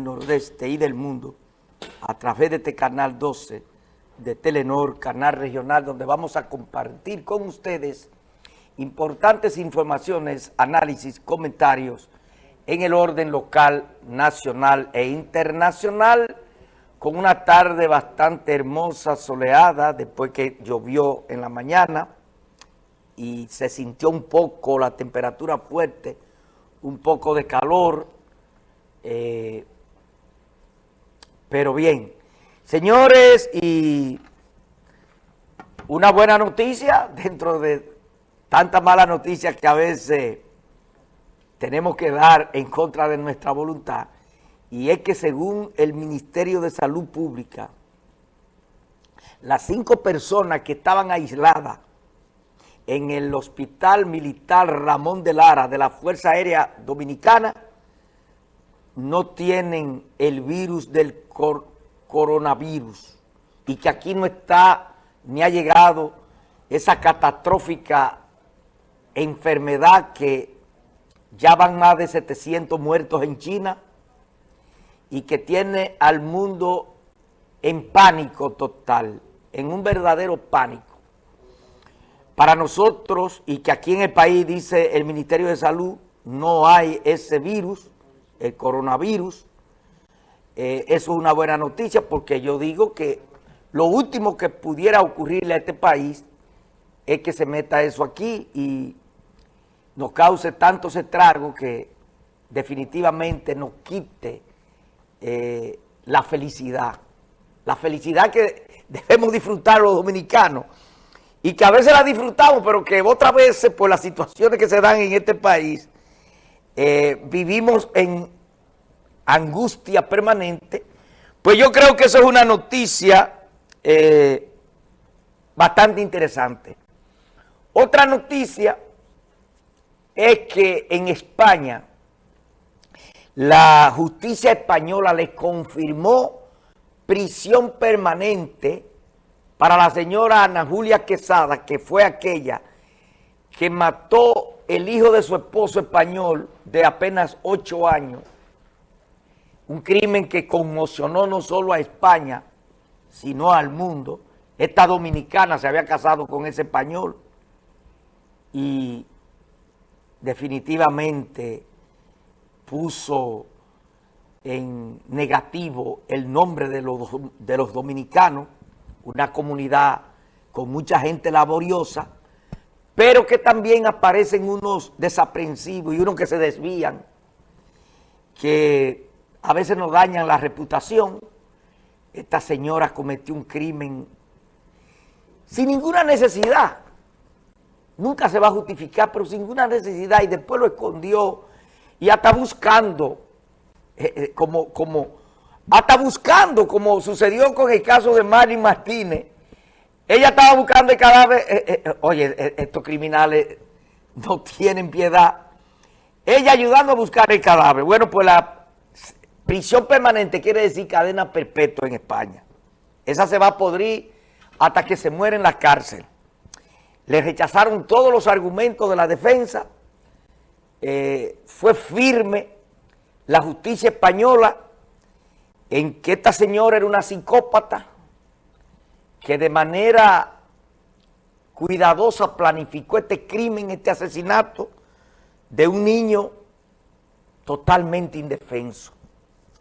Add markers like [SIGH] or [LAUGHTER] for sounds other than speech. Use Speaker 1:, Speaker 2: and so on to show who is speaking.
Speaker 1: nordeste y del mundo a través de este canal 12 de Telenor, canal regional, donde vamos a compartir con ustedes importantes informaciones, análisis, comentarios en el orden local, nacional e internacional, con una tarde bastante hermosa, soleada, después que llovió en la mañana y se sintió un poco la temperatura fuerte, un poco de calor, eh, pero bien, señores, y una buena noticia [LAUGHS] dentro de tantas malas noticias que a veces tenemos que dar en contra de nuestra voluntad, y es que según el Ministerio de Salud Pública, las cinco personas que estaban aisladas en el Hospital Militar Ramón de Lara de la Fuerza Aérea Dominicana no tienen el virus del coronavirus y que aquí no está ni ha llegado esa catastrófica enfermedad que ya van más de 700 muertos en China y que tiene al mundo en pánico total, en un verdadero pánico. Para nosotros, y que aquí en el país dice el Ministerio de Salud, no hay ese virus, el coronavirus, eh, eso es una buena noticia porque yo digo que lo último que pudiera ocurrirle a este país es que se meta eso aquí y nos cause tantos estragos que definitivamente nos quite eh, la felicidad. La felicidad que [LAUGHS] debemos disfrutar los dominicanos y que a veces la disfrutamos, pero que otras veces por las situaciones que se dan en este país, eh, vivimos en angustia permanente, pues yo creo que eso es una noticia eh, bastante interesante. Otra noticia es que en España la justicia española le confirmó prisión permanente para la señora Ana Julia Quesada, que fue aquella que mató el hijo de su esposo español de apenas ocho años un crimen que conmocionó no solo a España, sino al mundo. Esta dominicana se había casado con ese español y definitivamente puso en negativo el nombre de los, de los dominicanos, una comunidad con mucha gente laboriosa, pero que también aparecen unos desaprensivos y unos que se desvían, que a veces nos dañan la reputación. Esta señora cometió un crimen sin ninguna necesidad. Nunca se va a justificar, pero sin ninguna necesidad. Y después lo escondió y hasta buscando, eh, eh, como, como, hasta buscando, como sucedió con el caso de Mari Martínez. Ella estaba buscando el cadáver. Eh, oye, estos criminales no [LAUGHS] tienen piedad. Ella ayudando a buscar el cadáver. Bueno, pues la Prisión permanente quiere decir cadena perpetua en España. Esa se va a podrir hasta que se muere en la cárcel. Le rechazaron todos los argumentos de la defensa. Eh, fue firme la justicia española en que esta señora era una psicópata que de manera cuidadosa planificó este crimen, este asesinato de un niño totalmente indefenso.